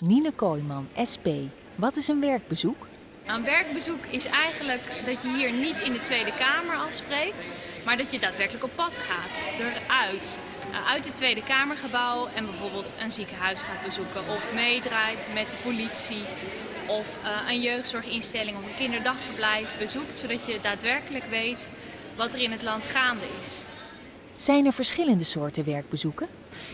Nine Kooijman, SP. Wat is een werkbezoek? Een werkbezoek is eigenlijk dat je hier niet in de Tweede Kamer afspreekt, maar dat je daadwerkelijk op pad gaat, eruit. Uh, Uit het Tweede Kamergebouw en bijvoorbeeld een ziekenhuis gaat bezoeken of meedraait met de politie of uh, een jeugdzorginstelling of een kinderdagverblijf bezoekt, zodat je daadwerkelijk weet wat er in het land gaande is. Zijn er verschillende soorten werkbezoeken?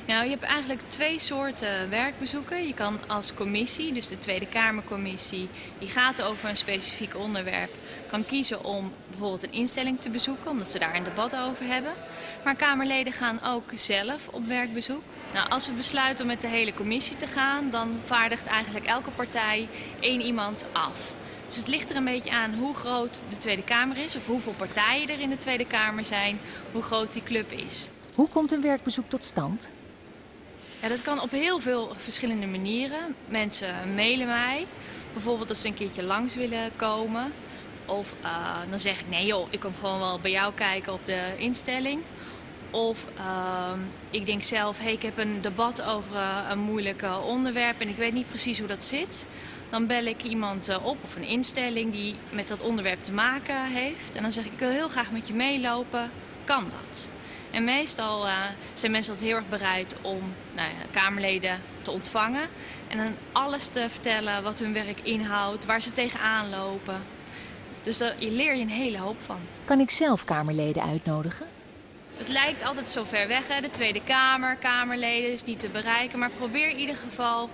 Nou, je hebt eigenlijk twee soorten werkbezoeken. Je kan als commissie, dus de Tweede Kamercommissie, die gaat over een specifiek onderwerp, kan kiezen om bijvoorbeeld een instelling te bezoeken, omdat ze daar een debat over hebben. Maar Kamerleden gaan ook zelf op werkbezoek. Nou, als we besluiten om met de hele commissie te gaan, dan vaardigt eigenlijk elke partij één iemand af. Dus het ligt er een beetje aan hoe groot de Tweede Kamer is, of hoeveel partijen er in de Tweede Kamer zijn, hoe groot die club is. Hoe komt een werkbezoek tot stand? Ja, dat kan op heel veel verschillende manieren. Mensen mailen mij, bijvoorbeeld als ze een keertje langs willen komen. Of uh, dan zeg ik, nee joh, ik kom gewoon wel bij jou kijken op de instelling. Of uh, ik denk zelf, hey, ik heb een debat over uh, een moeilijk onderwerp en ik weet niet precies hoe dat zit. Dan bel ik iemand op of een instelling die met dat onderwerp te maken heeft. En dan zeg ik, ik wil heel graag met je meelopen. Kan dat? En meestal zijn mensen altijd heel erg bereid om nou ja, Kamerleden te ontvangen. En dan alles te vertellen wat hun werk inhoudt, waar ze tegenaan lopen. Dus daar leer je een hele hoop van. Kan ik zelf Kamerleden uitnodigen? Het lijkt altijd zo ver weg, hè? de Tweede Kamer, Kamerleden is niet te bereiken. Maar probeer in ieder geval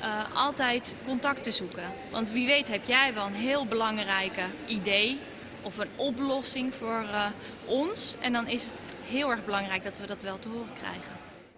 uh, altijd contact te zoeken. Want wie weet heb jij wel een heel belangrijke idee of een oplossing voor uh, ons. En dan is het heel erg belangrijk dat we dat wel te horen krijgen.